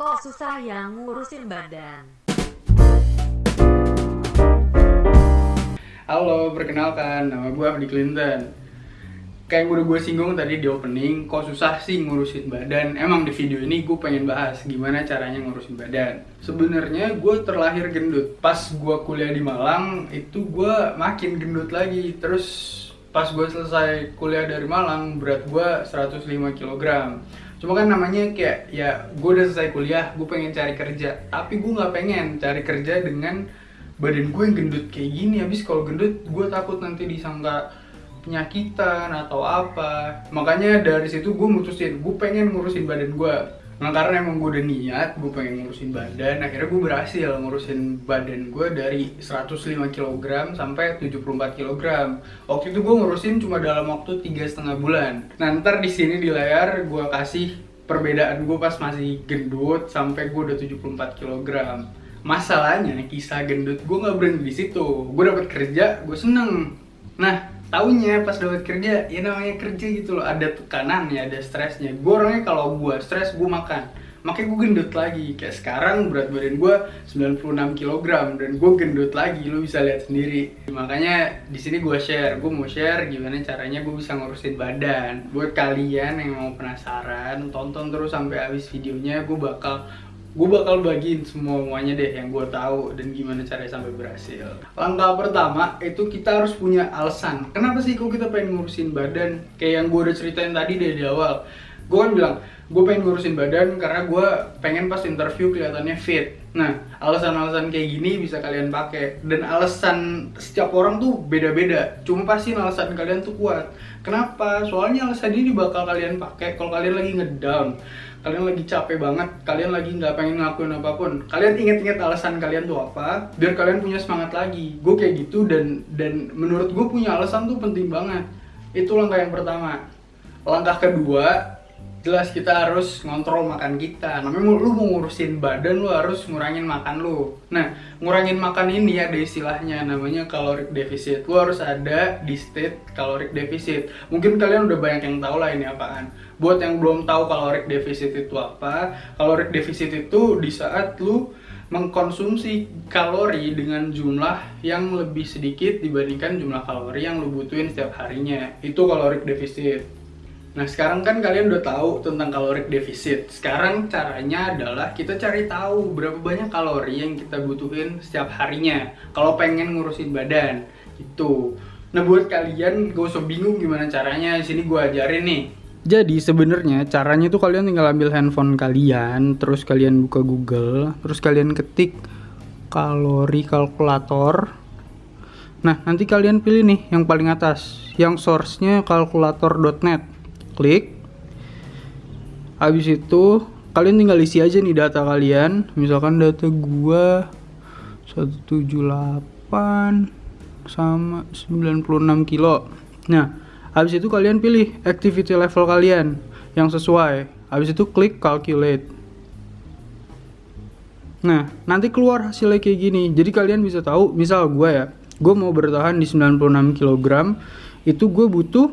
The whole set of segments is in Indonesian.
Kok susah yang ngurusin badan? Halo, perkenalkan, nama gue Abdi Clinton. Kayak yang udah gue singgung tadi di opening, kok susah sih ngurusin badan? Emang di video ini gue pengen bahas gimana caranya ngurusin badan. Sebenarnya gue terlahir gendut. Pas gue kuliah di Malang, itu gue makin gendut lagi. Terus pas gue selesai kuliah dari Malang, berat gue 105 kg Cuma kan namanya kayak, ya gue udah selesai kuliah, gue pengen cari kerja. Tapi gue nggak pengen cari kerja dengan badan gue yang gendut kayak gini. Habis kalau gendut gue takut nanti disangka penyakitan atau apa. Makanya dari situ gue mutusin gue pengen ngurusin badan gue nah karena emang gue udah niat gue pengen ngurusin badan akhirnya gue berhasil ngurusin badan gue dari 105 kg sampai 74 kg waktu itu gue ngurusin cuma dalam waktu tiga setengah bulan. Nah ntar di sini di layar gue kasih perbedaan gue pas masih gendut sampai gue udah 74 kg masalahnya kisah gendut gue nggak berhenti di situ. Gue dapat kerja gue seneng. Nah taunya pas dapat kerja ya namanya kerja gitu loh. Ada tekanan ya ada stresnya. Gue orangnya kalau gue stres gue makan. Makanya gue gendut lagi. Kayak sekarang berat badan gue 96 kg dan gue gendut lagi. Lo bisa lihat sendiri. Makanya di sini gue share. Gue mau share gimana caranya gue bisa ngurusin badan. Buat kalian yang mau penasaran tonton terus sampai habis videonya gue bakal gue bakal bagiin semua semuanya deh yang gue tahu dan gimana caranya sampai berhasil. Langkah pertama itu kita harus punya alasan. Kenapa sih kok kita pengen ngurusin badan? Kayak yang gue udah ceritain tadi dari awal. Gue kan bilang, gue pengen ngurusin badan karena gue pengen pas interview kelihatannya fit. Nah, alasan-alasan kayak gini bisa kalian pakai. Dan alasan setiap orang tuh beda-beda. Cuma pasti alasan kalian tuh kuat. Kenapa? Soalnya alasan ini bakal kalian pakai kalau kalian lagi ngedown kalian lagi capek banget, kalian lagi nggak pengen ngelakuin apa pun, kalian inget-inget alasan kalian tuh apa, biar kalian punya semangat lagi. Gue kayak gitu dan dan menurut gue punya alasan tuh penting banget. Itu langkah yang pertama. Langkah kedua, jelas kita harus ngontrol makan kita. Namanya lu mau ngurusin badan lu harus ngurangin makan lu. Nah ngurangin makan ini ada istilahnya. Namanya caloric deficit. Lu harus ada di state caloric deficit. Mungkin kalian udah banyak yang tahu lah ini apaan. Buat yang belum tahu caloric deficit itu apa caloric deficit itu di saat lu mengkonsumsi kalori dengan jumlah yang lebih sedikit dibandingkan jumlah kalori yang lu butuhin setiap harinya. Itu caloric deficit Nah sekarang kan kalian udah tahu tentang kaloric deficit. Sekarang caranya adalah kita cari tahu berapa banyak kalori yang kita butuhin setiap harinya Kalau pengen ngurusin badan. Itu Nah buat kalian gak usah bingung gimana caranya Sini gue ajarin nih. Jadi sebenarnya caranya tuh kalian tinggal ambil handphone kalian, terus kalian buka Google, terus kalian ketik kalori kalkulator. Nah, nanti kalian pilih nih yang paling atas, yang source-nya kalkulator.net klik. Habis itu kalian tinggal isi aja nih data kalian. Misalkan data gua 178 sama 96 kilo. Nah habis itu kalian pilih activity level kalian yang sesuai. Habis itu klik calculate. Nah nanti keluar hasilnya kayak gini. Jadi kalian bisa tahu misal gua ya gue mau bertahan di 96 kg itu gue butuh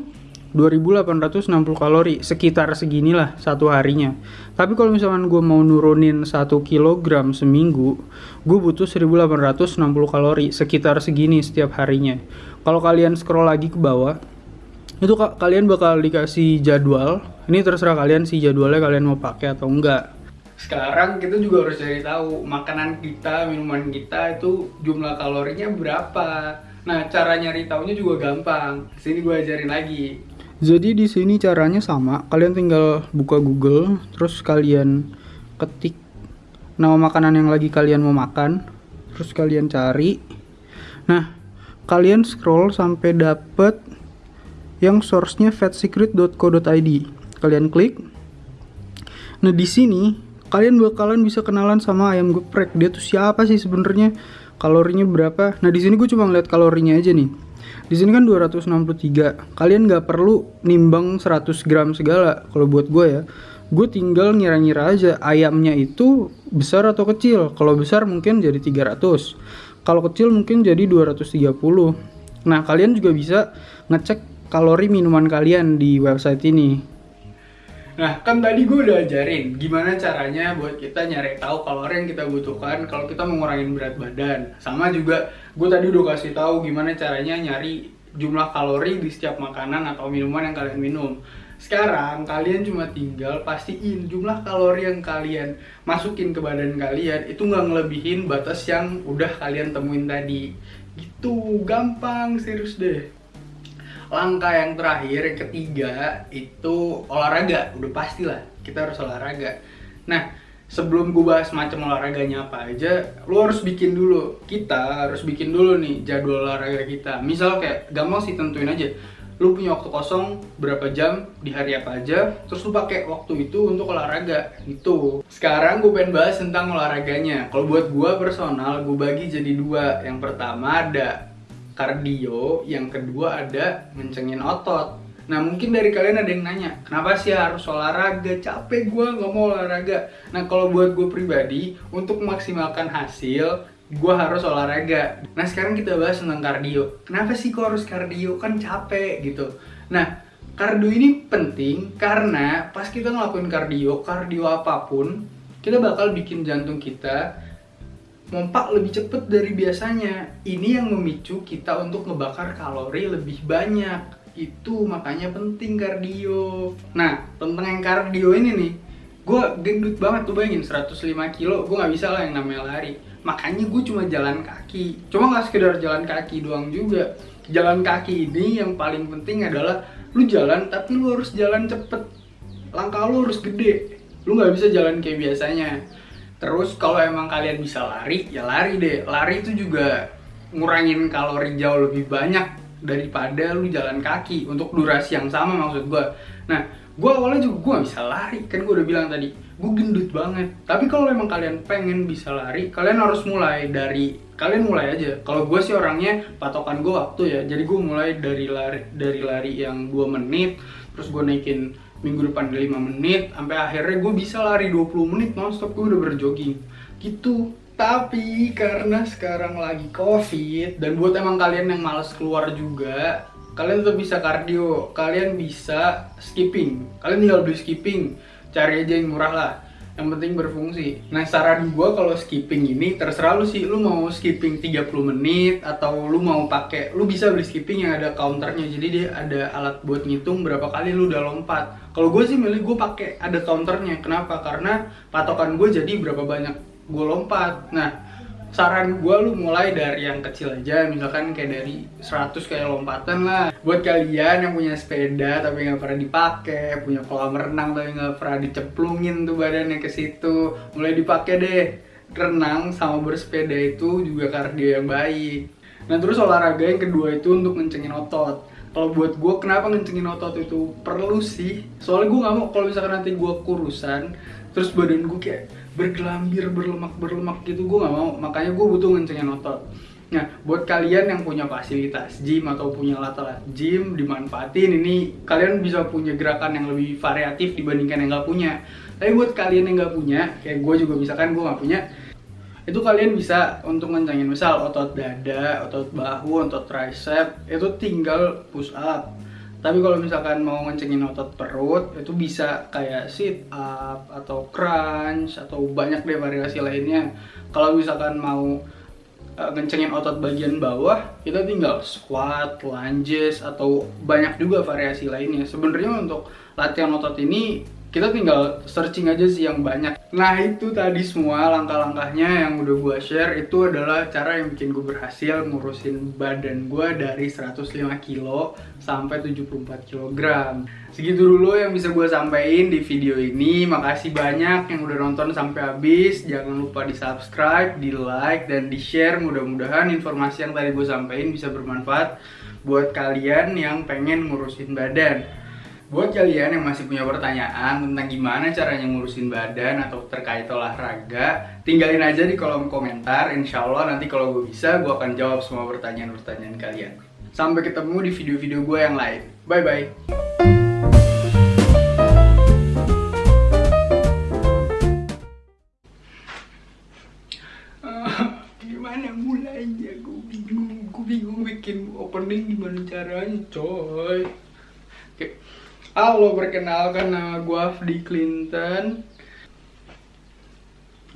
2860 kalori sekitar seginilah satu harinya. Tapi kalau misalkan gue mau nurunin 1 kg seminggu gue butuh 1860 kalori sekitar segini setiap harinya. Kalau kalian scroll lagi ke bawah itu kalian bakal dikasih jadwal. Ini terserah kalian sih jadwalnya kalian mau pakai atau enggak. Sekarang kita juga harus cari tahu makanan kita minuman kita itu jumlah kalorinya berapa. Nah cara nyari tahunya juga gampang. Sini gue ajarin lagi jadi di sini caranya sama, kalian tinggal buka Google, terus kalian ketik nama makanan yang lagi kalian mau makan, terus kalian cari. Nah, kalian scroll sampai dapet yang source-nya fatsecret.co.id. Kalian klik. Nah, di sini kalian bakalan bisa kenalan sama ayam geprek. Dia tuh siapa sih sebenarnya? Kalorinya berapa? Nah, di sini gue cuma ngeliat kalorinya aja nih di sini kan 263. Kalian nggak perlu nimbang 100 gram segala. Kalau buat gue ya, gue tinggal ngira-ngira aja ayamnya itu besar atau kecil. Kalau besar mungkin jadi 300. Kalau kecil mungkin jadi 230. Nah, kalian juga bisa ngecek kalori minuman kalian di website ini. Nah, kan tadi gue udah ajarin gimana caranya buat kita nyari tahu kalori yang kita butuhkan kalau kita mau ngurangin berat badan. Sama juga gue tadi udah kasih tahu gimana caranya nyari jumlah kalori di setiap makanan atau minuman yang kalian minum. Sekarang kalian cuma tinggal pastiin jumlah kalori yang kalian masukin ke badan kalian itu nggak ngelebihin batas yang udah kalian temuin tadi. Gitu, gampang, serius deh langkah yang terakhir yang ketiga itu olahraga. Udah pasti lah kita harus olahraga. Nah sebelum gue bahas macam olahraganya apa aja lo harus bikin dulu. Kita harus bikin dulu nih jadwal olahraga kita. Misal kayak gampang sih tentuin aja. Lu punya waktu kosong berapa jam di hari apa aja terus lu pakai waktu itu untuk olahraga. Itu. Sekarang gue pengen bahas tentang olahraganya. Kalau buat gue personal gue bagi jadi dua. Yang pertama ada kardio, yang kedua ada ngencengin otot. Nah mungkin dari kalian ada yang nanya, kenapa sih harus olahraga? Capek gue nggak mau olahraga. Nah kalau buat gue pribadi, untuk memaksimalkan hasil, gue harus olahraga. Nah sekarang kita bahas tentang kardio. Kenapa sih kok harus kardio? Kan capek gitu. Nah kardio ini penting karena pas kita ngelakuin kardio, kardio apa pun, kita bakal bikin jantung kita mompak lebih cepet dari biasanya. Ini yang memicu kita untuk ngebakar kalori lebih banyak. Itu makanya penting kardio. Nah, tentang yang kardio ini nih, gue gendut banget tuh bayangin 105 kilo, gue nggak bisa lah yang namanya lari. Makanya gue cuma jalan kaki. Cuma nggak sekedar jalan kaki doang juga. Jalan kaki ini yang paling penting adalah lu jalan tapi lu harus jalan cepet. Langkah lu harus gede. Lu nggak bisa jalan kayak biasanya Terus kalau emang kalian bisa lari, ya lari deh. Lari itu juga ngurangin kalori jauh lebih banyak daripada lu jalan kaki untuk durasi yang sama maksud gue. Nah, gue awalnya juga gue bisa lari, kan gue udah bilang tadi, gue gendut banget. Tapi kalau emang kalian pengen bisa lari, kalian harus mulai dari kalian mulai aja. Kalau gue sih orangnya patokan gue waktu ya, jadi gue mulai dari lari dari lari yang 2 menit, terus gue naikin minggu depan 5 menit sampai akhirnya gue bisa lari 20 menit nonstop gue udah berjogging. Gitu. Tapi karena sekarang lagi covid dan buat emang kalian yang males keluar juga kalian tetap bisa kardio. Kalian bisa skipping. Kalian tinggal beli skipping. Cari aja yang murah lah yang penting berfungsi. Nah saran gue kalau skipping ini terserah lu sih, lu mau skipping 30 menit atau lu mau pakai, lu bisa beli skipping yang ada counternya, jadi dia ada alat buat ngitung berapa kali lu udah lompat. Kalau gue sih milih gue pakai ada counternya, kenapa? Karena patokan gue jadi berapa banyak gue lompat. Nah saran gue lu mulai dari yang kecil aja misalkan kayak dari 100 kayak lompatan lah. Buat kalian yang punya sepeda tapi nggak pernah dipakai punya kolam renang tapi nggak pernah dicemplungin tuh badannya ke situ mulai dipakai deh. Renang sama bersepeda itu juga kardio yang baik. Nah terus olahraga yang kedua itu untuk ngencengin otot. Kalau buat gue kenapa ngencengin otot itu perlu sih? Soalnya gue nggak mau kalau misalkan nanti gue kurusan terus badan gue kayak bergelambir berlemak berlemak gitu. Gue nggak mau. Makanya gue butuh ngencengin otot. Nah buat kalian yang punya fasilitas gym atau punya alat-alat gym dimanfaatin. Ini kalian bisa punya gerakan yang lebih variatif dibandingkan yang nggak punya. Tapi buat kalian yang nggak punya kayak gue juga misalkan gue nggak punya itu kalian bisa untuk ngencengin. Misal otot dada, otot bahu, otot tricep itu tinggal push up tapi kalau misalkan mau ngencengin otot perut itu bisa kayak sit up atau crunch atau banyak deh variasi lainnya. Kalau misalkan mau uh, ngencengin otot bagian bawah kita tinggal squat, lunges atau banyak juga variasi lainnya. Sebenarnya untuk latihan otot ini kita tinggal searching aja sih yang banyak. Nah itu tadi semua langkah-langkahnya yang udah gue share itu adalah cara yang bikin gue berhasil ngurusin badan gue dari 105 kilo sampai 74 kg segitu dulu yang bisa gue sampaikan di video ini. Makasih banyak yang udah nonton sampai habis. Jangan lupa di subscribe, di like, dan di share mudah-mudahan informasi yang tadi gue sampaikan bisa bermanfaat buat kalian yang pengen ngurusin badan Buat kalian yang masih punya pertanyaan tentang gimana caranya ngurusin badan atau terkait olahraga, tinggalin aja di kolom komentar. Insya Allah nanti kalau gue bisa, gue akan jawab semua pertanyaan-pertanyaan kalian. Sampai ketemu di video-video gue yang lain. Bye-bye. gimana mulainya gue bikin opening gimana caranya coy Halo, perkenalkan nama gue Afdi Clinton.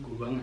Gue banget.